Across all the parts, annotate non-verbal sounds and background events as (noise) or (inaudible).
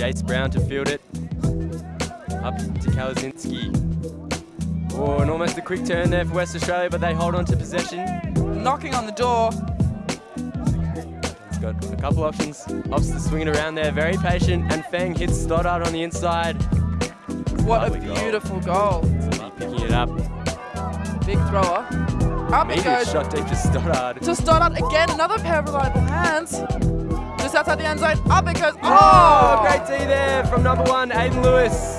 Jace Brown to field it. Up to Kalazinski. Oh, and almost a quick turn there for West Australia, but they hold on to possession. Knocking on the door. He's got a couple options. Opts to swing around there, very patient, and Feng hits Stoddard on the inside. What a Lovely goal. beautiful goal. Somebody picking it up. Big thrower. Up it goes. shot deep to Stoddard. To Stoddard again, another pair of reliable hands. Outside the end zone. Up it goes. Oh, oh, great D there from number one, Aiden Lewis.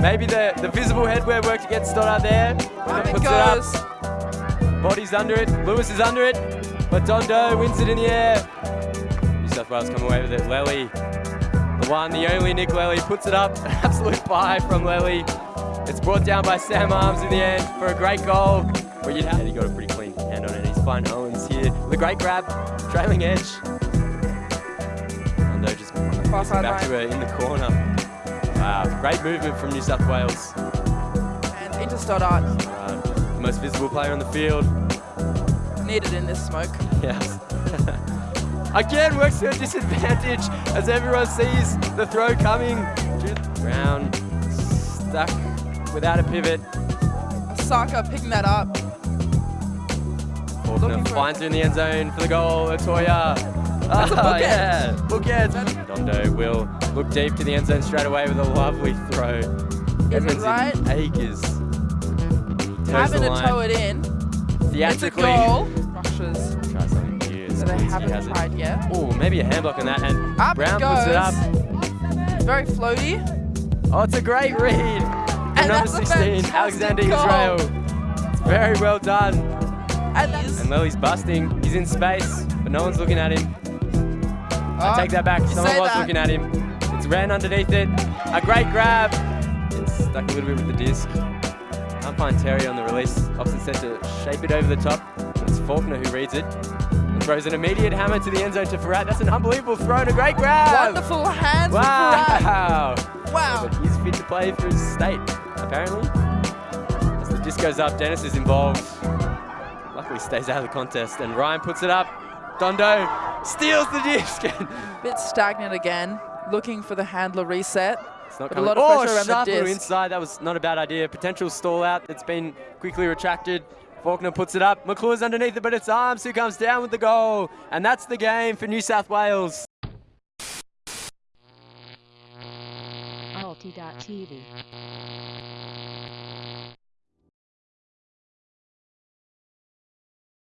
Maybe the, the visible headwear worked against Stoddard there. Up it Puts goes. up. Body's under it. Lewis is under it. But Dondo wins it in the air. New South Wales come away with it. Lely, the one, the only Nick Lely, puts it up. An (laughs) absolute buy from Lely. It's brought down by Sam Arms in the end for a great goal. But you'd have, he got a pretty clean hand on it. He's fine Owens here with a great grab, trailing edge. Dondo just Far side back to her in the corner. Wow, great movement from New South Wales. And into Stoddard. Uh, the most visible player on the field. Needed in this smoke. Yes. (laughs) Again, works to her disadvantage as everyone sees the throw coming. Brown stuck without a pivot. Osaka picking that up. Faulkner finds her in the end zone for the goal. Latoya. That's Ah, yeah, bookend. Dondo will look deep to the end zone straight away with a lovely throw. Is it right? acres. Having to toe it in. It's a goal. Rushes. Try something new. So they haven't has it. yet. Oh, maybe a handblock on that, and Up Brown it puts it up. Very floaty. Oh, it's a great read. And number that's 16, Alexander goal. Israel. It's very well done. And And Lily's busting. He's in space, but no one's looking at him. I Oh, take that back. Someone was that. looking at him. It's ran underneath it. A great grab. It's stuck a little bit with the disc. Can't find Terry on the release. Opposite set to shape it over the top. It's Faulkner who reads it. And throws an immediate hammer to the end zone to Farrat. That's an unbelievable throw and a great grab. Wonderful hands. Wow. Wow. But he's fit to play for his state, apparently. As the disc goes up, Dennis is involved. Luckily stays out of the contest, and Ryan puts it up. Dondo steals the disc. (laughs) Bit stagnant again. Looking for the handler reset. it's not But a coming. lot of oh, around the sharp little disc. inside. That was not a bad idea. Potential stall out that's been quickly retracted. Faulkner puts it up. McClure's underneath it, but it's Arms who comes down with the goal. And that's the game for New South Wales. Alti.tv.